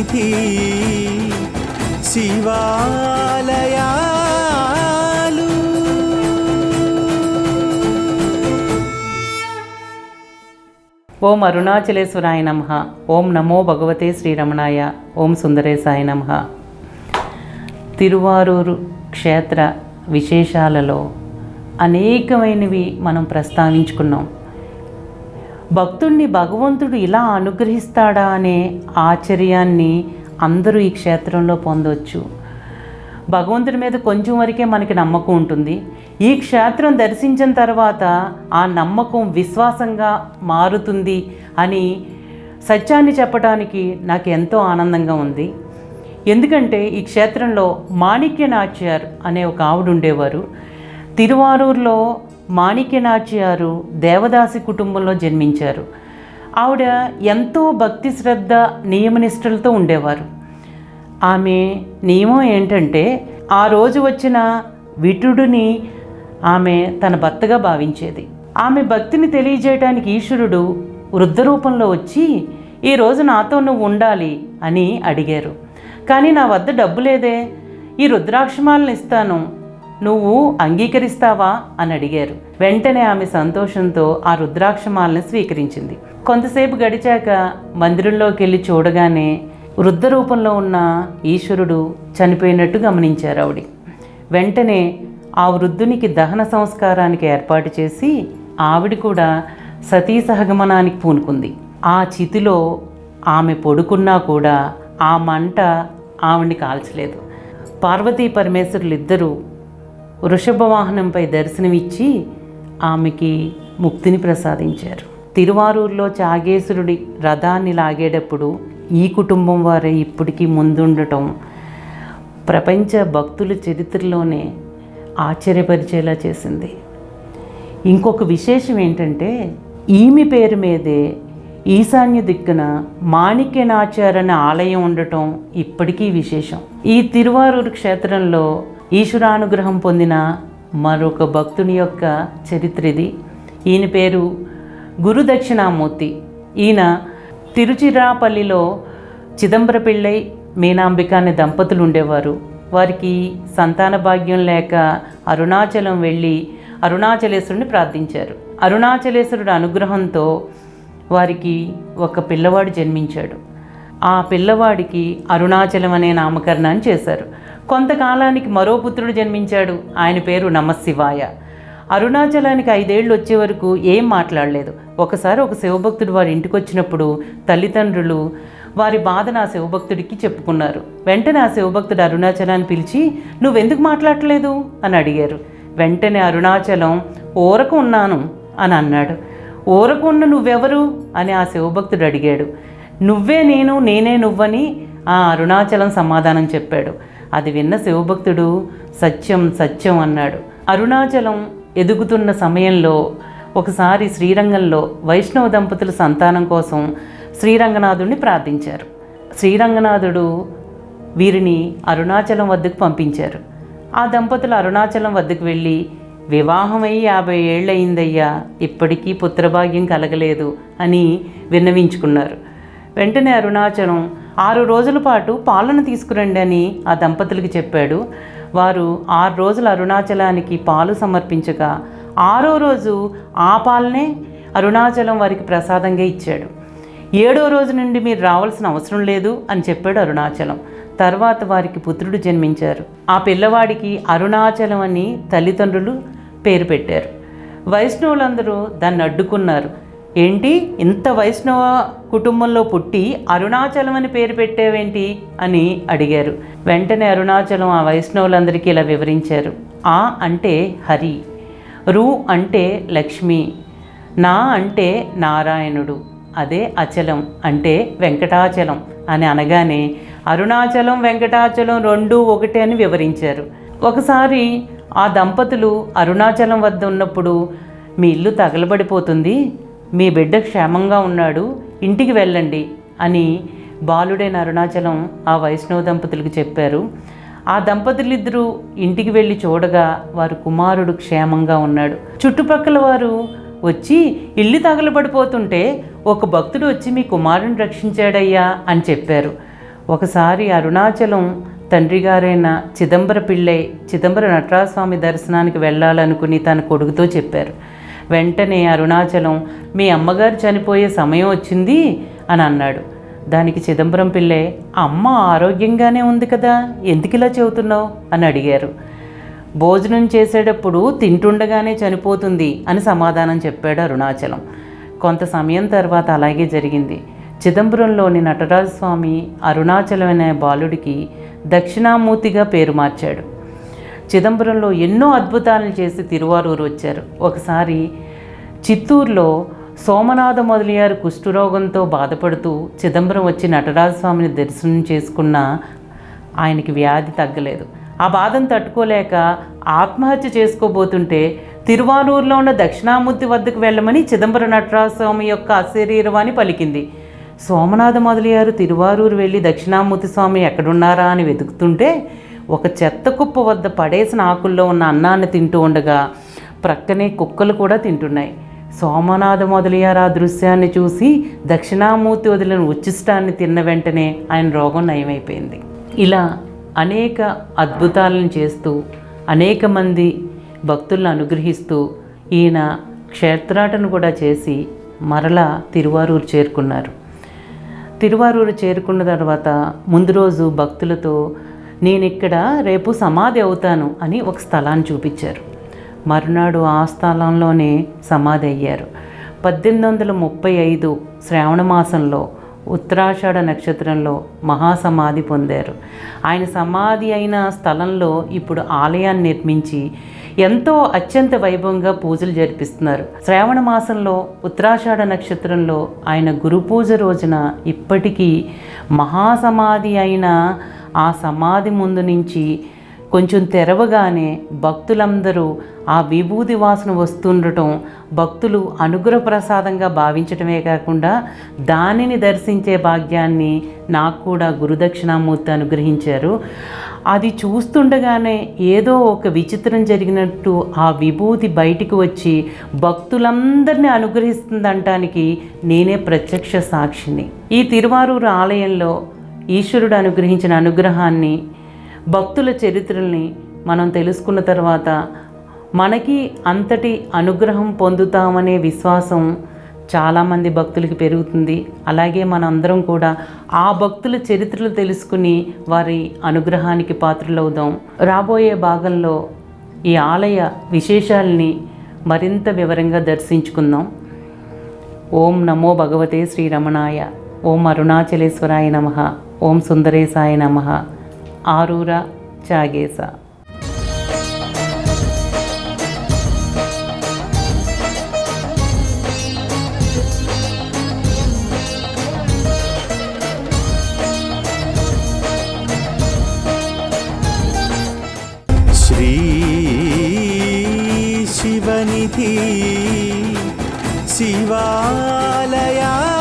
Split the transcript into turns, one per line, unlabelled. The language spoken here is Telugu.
సన్నిధి శివాలయాలు.
ఓం అరుణాచలేశ్వరాయ నమ. ఓం నమో భగవతే శ్రీరమణాయ. ఓం సుందరేశాయ నమ. తిరువారూరు క్షేత్ర విశేషాలలో అనేకమైనవి మనం ప్రస్తావించుకున్నాం. భక్తుణ్ణి భగవంతుడు ఇలా అనుగ్రహిస్తాడా అనే ఆశ్చర్యాన్ని అందరూ ఈ క్షేత్రంలో పొందవచ్చు భగవంతుడి మీద కొంచెం వరకే మనకి నమ్మకం ఉంటుంది. ఈ క్షేత్రం దర్శించిన తర్వాత ఆ నమ్మకం విశ్వాసంగా మారుతుంది అని సత్యాన్ని చెప్పడానికి నాకు ఎంతో ఆనందంగా ఉంది. ఎందుకంటే ఈ క్షేత్రంలో మాణిక్యనాచ్యార్ అనే ఒక ఆవిడ ఉండేవారు. తిరువారూరులో మాణిక్యనాచ్యారు దేవదాసి కుటుంబంలో జన్మించారు. ఆవిడ ఎంతో భక్తి శ్రద్ధ నియమనిష్టలతో ఉండేవారు. ఆమె నియమం ఏంటంటే ఆ రోజు వచ్చిన విటుడిని ఆమె తన భర్తగా భావించేది. ఆమె భక్తిని తెలియజేయడానికి ఈశ్వరుడు వృద్ధ రూపంలో వచ్చి ఈ రోజు నాతో నువ్వు ఉండాలి అని అడిగారు. కానీ నా వద్ద డబ్బు లేదే. ఈ రుద్రాక్షమాలను ఇస్తాను. నువ్వు అంగీకరిస్తావా? అని అడిగారు. వెంటనే ఆమె సంతోషంతో ఆ రుద్రాక్షమాలను స్వీకరించింది. కొంతసేపు గడిచాక మందిరంలోకి వెళ్ళి చూడగానే వృద్ధ రూపంలో ఉన్న ఈశ్వరుడు చనిపోయినట్టు గమనించారు ఆవిడ. వెంటనే ఆ వృద్ధునికి దహన సంస్కారానికి ఏర్పాటు చేసి ఆవిడ కూడా సతీ సహగమనానికి పూనుకుంది. ఆ చితిలో ఆమె పడుకున్నా కూడా ఆ మంట ఆవిడ్ని కాల్చలేదు. పార్వతీ పరమేశ్వరులు ఇద్దరూ వృషభ వాహనంపై దర్శనమిచ్చి ఆమెకి ముక్తిని ప్రసాదించారు. తిరువారూరులో చాగేశ్వరుడి రథాన్ని లాగేటప్పుడు ఈ కుటుంబం వారే ఇప్పటికీ ముందుండటం ప్రపంచ భక్తుల చరిత్రలోనే ఆశ్చర్యపరిచేలా చేసింది. ఇంకొక విశేషం ఏంటంటే ఈమె పేరు మీదే ఈశాన్య దిక్కున మాణిక్యనాచారణ ఆలయం ఉండటం ఇప్పటికీ విశేషం. ఈ తిరువారూరు క్షేత్రంలో ఈశ్వరానుగ్రహం పొందిన మరొక భక్తుని యొక్క చరిత్ర ఇది. ఈయన పేరు గురు దక్షిణామూర్తి ఈయన తిరుచిరాపల్లిలో చిదంబర పిళ్ళై మీనాంబిక అనే దంపతులు ఉండేవారు. వారికి సంతాన భాగ్యం లేక అరుణాచలం వెళ్ళి అరుణాచలేశ్వరుని ప్రార్థించారు. అరుణాచలేశ్వరుడు అనుగ్రహంతో వారికి ఒక పిల్లవాడు జన్మించాడు. ఆ పిల్లవాడికి అరుణాచలం అనే నామకరణాన్ని చేశారు. కొంతకాలానికి మరో పుత్రుడు జన్మించాడు. ఆయన పేరు నమశివాయ. అరుణాచలానికి ఐదేళ్ళు వచ్చే వరకు ఏం మాట్లాడలేదు. ఒకసారి ఒక శివభక్తుడు వారి ఇంటికి వచ్చినప్పుడు తల్లిదండ్రులు వారి బాధను ఆ శివభక్తుడికి చెప్పుకున్నారు. వెంటనే ఆ శివభక్తుడు అరుణాచలాన్ని పిలిచి నువ్వెందుకు మాట్లాడలేదు అని అడిగారు. వెంటనే అరుణాచలం ఊరకు ఉన్నాను అని అన్నాడు. ఊరకు ఉన్న నువ్వెవరు? అని ఆ శివభక్తుడు అడిగాడు. నువ్వే నేను నేనే నువ్వని ఆ అరుణాచలం సమాధానం చెప్పాడు. అది విన్న శివభక్తుడు సత్యం సత్యం అన్నాడు. అరుణాచలం ఎదుగుతున్న సమయంలో ఒకసారి శ్రీరంగంలో వైష్ణవ దంపతుల సంతానం కోసం శ్రీరంగనాథుడిని ప్రార్థించారు. శ్రీరంగనాథుడు వీరిని అరుణాచలం వద్దకు పంపించారు. ఆ దంపతులు అరుణాచలం వద్దకు వెళ్ళి వివాహమై యాభై ఏళ్ళయిందయ్యా ఇప్పటికీ పుత్రభాగ్యం కలగలేదు అని విన్నవించుకున్నారు. వెంటనే అరుణాచలం ఆరు రోజుల పాటు పాలను తీసుకురండి అని ఆ దంపతులకి చెప్పాడు. వారు ఆరు రోజులు అరుణాచలానికి పాలు సమర్పించగా ఆరో రోజు ఆ పాలనే అరుణాచలం వారికి ప్రసాదంగా ఇచ్చాడు. ఏడో రోజు నుండి మీరు రావాల్సిన అవసరం లేదు అని చెప్పాడు అరుణాచలం. తర్వాత వారికి పుత్రుడు జన్మించారు. ఆ పిల్లవాడికి అరుణాచలం అని తల్లిదండ్రులు పేరు పెట్టారు. వైష్ణవులందరూ దాన్ని అడ్డుకున్నారు. ఏంటి? ఇంత వైష్ణవ కుటుంబంలో పుట్టి అరుణాచలం అని పేరు పెట్టేవేంటి? అని అడిగారు. వెంటనే అరుణాచలం ఆ వైష్ణవులందరికీ ఇలా వివరించారు. ఆ అంటే హరి రు అంటే లక్ష్మి నా అంటే నారాయణుడు అదే అచలం అంటే వెంకటాచలం అని అనగానే అరుణాచలం వెంకటాచలం రెండు ఒకటే అని వివరించారు. ఒకసారి ఆ దంపతులు అరుణాచలం వద్ద ఉన్నప్పుడు మీ ఇల్లు తగలబడిపోతుంది మీ బిడ్డ క్షేమంగా ఉన్నాడు ఇంటికి వెళ్ళండి అని బాలుడైన అరుణాచలం ఆ వైష్ణవ దంపతులకు చెప్పారు. ఆ దంపతులిద్దరూ ఇంటికి వెళ్ళి చూడగా వారు కుమారుడు క్షేమంగా ఉన్నాడు. చుట్టుపక్కల వారు వచ్చి ఇల్లు తగలబడిపోతుంటే ఒక భక్తుడు వచ్చి మీ కుమారుని రక్షించాడయ్యా అని చెప్పారు. ఒకసారి అరుణాచలం తండ్రి గారైన చిదంబర పిళ్ళై చిదంబర నటరాజస్వామి దర్శనానికి వెళ్ళాలనుకుని తన కొడుకుతో చెప్పారు. వెంటనే అరుణాచలం మీ అమ్మగారు చనిపోయే సమయం వచ్చింది అని అన్నాడు. దానికి చిదంబరం పిల్లే అమ్మ ఆరోగ్యంగానే ఉంది కదా ఎందుకు ఇలా చెబుతున్నావు? అని అడిగారు. భోజనం చేసేటప్పుడు తింటుండగానే చనిపోతుంది అని సమాధానం చెప్పాడు అరుణాచలం. కొంత సమయం తర్వాత అలాగే జరిగింది. చిదంబరంలోని నటరాజస్వామి అరుణాచలం అనే బాలుడికి దక్షిణామూర్తిగా పేరు మార్చాడు. చిదంబరంలో ఎన్నో అద్భుతాలను చేసి తిరువారూరు వచ్చారు. ఒకసారి చిత్తూరులో సోమనాథ మొదలయ్యారు కుష్ఠరోగంతో బాధపడుతూ చిదంబరం వచ్చి నటరాజస్వామిని దర్శనం చేసుకున్న ఆయనకి వ్యాధి తగ్గలేదు. ఆ బాధను తట్టుకోలేక ఆత్మహత్య చేసుకోబోతుంటే తిరువారూరులో ఉన్న దక్షిణామూర్తి వద్దకు వెళ్ళమని చిదంబర నటరాజస్వామి యొక్క అశరీరవాణి పలికింది. సోమనాథ మొదలయ్యారు తిరువారూరు వెళ్ళి దక్షిణామూర్తి స్వామి ఎక్కడున్నారా అని వెతుకుతుంటే ఒక చెత్త కుప్ప వద్ద పడేసిన ఆకుల్లో ఉన్న అన్నాన్ని తింటూ ఉండగా ప్రక్కనే కుక్కలు కూడా తింటున్నాయి. సోమనాథ మొదలయ్యారు ఆ దృశ్యాన్ని చూసి దక్షిణామూర్తి వదిలిన ఉచ్చిష్టాన్ని తిన్న వెంటనే ఆయన రోగం నయమైపోయింది. ఇలా అనేక అద్భుతాలను చేస్తూ అనేక మంది భక్తులను అనుగ్రహిస్తూ ఈయన క్షేత్రాటను కూడా చేసి మరలా తిరువారూరు చేరుకున్నారు. తిరువారూరు చేరుకున్న తర్వాత ముందు రోజు భక్తులతో నేను ఇక్కడ రేపు సమాధి అవుతాను అని ఒక స్థలాన్ని చూపించారు. మరునాడు ఆ స్థలంలోనే సమాధి అయ్యారు. పద్దెనిమిది వందల ముప్పై ఐదు శ్రావణ మాసంలో ఉత్తరాషాఢ నక్షత్రంలో మహాసమాధి పొందారు. ఆయన సమాధి అయిన స్థలంలో ఇప్పుడు ఆలయాన్ని నిర్మించి ఎంతో అత్యంత వైభవంగా పూజలు జరిపిస్తున్నారు. శ్రావణ మాసంలో ఉత్తరాషాఢ నక్షత్రంలో ఆయన గురు పూజ రోజున ఇప్పటికీ మహాసమాధి అయిన ఆ సమాధి ముందు నుంచి కొంచెం తెరవగానే భక్తులందరూ ఆ విభూది వాసన వస్తుండటం భక్తులు అనుగ్రహ ప్రసాదంగా భావించటమే కాకుండా దానిని దర్శించే భాగ్యాన్ని నాకు కూడా గురుదక్షిణామూర్తి అనుగ్రహించారు. అది చూస్తుండగానే ఏదో ఒక విచిత్రం జరిగినట్టు ఆ విభూతి బయటికి వచ్చి భక్తులందరినీ అనుగ్రహిస్తుందంటానికి నేనే ప్రత్యక్ష సాక్షిని. ఈ తిరువారూరు ఆలయంలో ఈశ్వరుడు అనుగ్రహించిన అనుగ్రహాన్ని భక్తుల చరిత్రల్ని మనం తెలుసుకున్న తర్వాత మనకి అంతటి అనుగ్రహం పొందుతామనే విశ్వాసం చాలామంది భక్తులకి పెరుగుతుంది. అలాగే మనందరం కూడా ఆ భక్తుల చరిత్రలు తెలుసుకుని వారి అనుగ్రహానికి పాత్రలవుదాం. రాబోయే భాగంలో ఈ ఆలయ విశేషాలని మరింత వివరంగా దర్శించుకుందాం. ఓం నమో భగవతే శ్రీరమణాయ. ఓం అరుణాచలేశ్వరాయ నమ. ఓం సుందరేశాయ నమ. ఆరూర
చాగేశ. శివనిధి శివాలయా